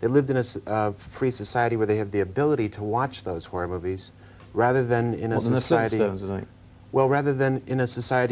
they lived in a uh, free society where they had the ability to watch those horror movies, rather than in a well, society. Well, rather than in a society